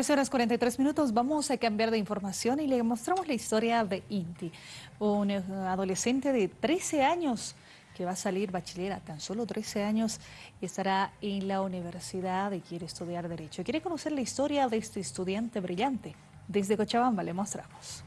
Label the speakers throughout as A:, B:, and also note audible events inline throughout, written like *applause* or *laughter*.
A: 13 horas 43 minutos, vamos a cambiar de información y le mostramos la historia de Inti, un eh, adolescente de 13 años que va a salir bachiller a tan solo 13 años y estará en la universidad y quiere estudiar Derecho. Quiere conocer la historia de este estudiante brillante. Desde Cochabamba le mostramos.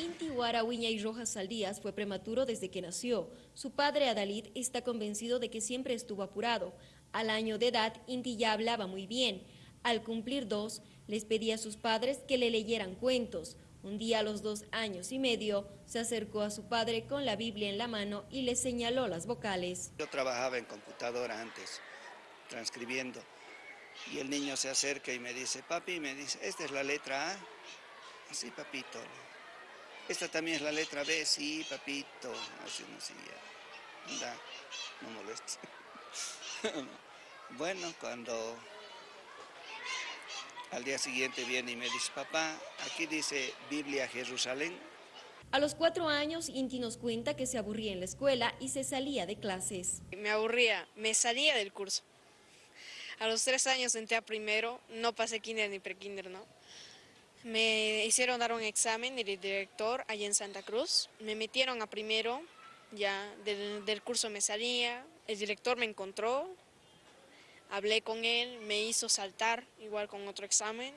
B: Inti Huarahuiña y Rojas Saldías fue prematuro desde que nació. Su padre Adalid está convencido de que siempre estuvo apurado. Al año de edad, Inti ya hablaba muy bien. Al cumplir dos, les pedía a sus padres que le leyeran cuentos. Un día a los dos años y medio, se acercó a su padre con la Biblia en la mano y le señaló las vocales.
C: Yo trabajaba en computadora antes, transcribiendo, y el niño se acerca y me dice, papi, me dice, esta es la letra A. Así, papito. Esta también es la letra B, sí, papito. Así, no, sí, ya. no molestes. *laughs* bueno, cuando al día siguiente viene y me dice, papá, aquí dice Biblia Jerusalén.
B: A los cuatro años, Inti nos cuenta que se aburría en la escuela y se salía de clases.
D: Me aburría, me salía del curso. A los tres años entré a primero, no pasé kinder ni prekinder, ¿no? Me hicieron dar un examen del director allá en Santa Cruz. Me metieron a primero, ya del, del curso me salía. El director me encontró, hablé con él, me hizo saltar igual con otro examen.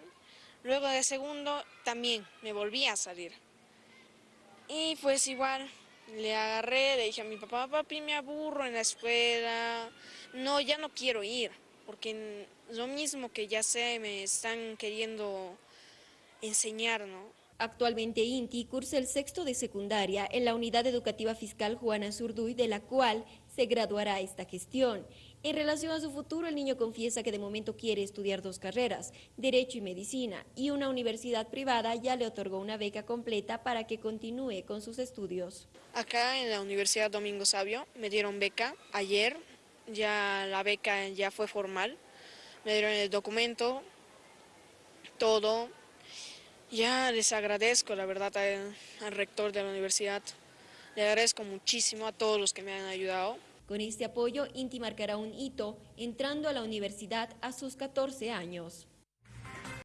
D: Luego de segundo también me volví a salir. Y pues igual le agarré, le dije a mi papá, papi, me aburro en la escuela, no, ya no quiero ir, porque lo mismo que ya sé, me están queriendo enseñar, ¿no?
B: Actualmente INTI cursa el sexto de secundaria en la Unidad Educativa Fiscal Juana Zurduy, de la cual se graduará esta gestión. En relación a su futuro, el niño confiesa que de momento quiere estudiar dos carreras, Derecho y Medicina, y una universidad privada ya le otorgó una beca completa para que continúe con sus estudios.
D: Acá en la Universidad Domingo Sabio me dieron beca ayer, ya la beca ya fue formal, me dieron el documento, todo, ya les agradezco, la verdad, al, rector de la universidad. Le agradezco muchísimo a todos los que me han ayudado.
B: Con este apoyo, Inti marcará un hito entrando a la universidad a sus 14 años.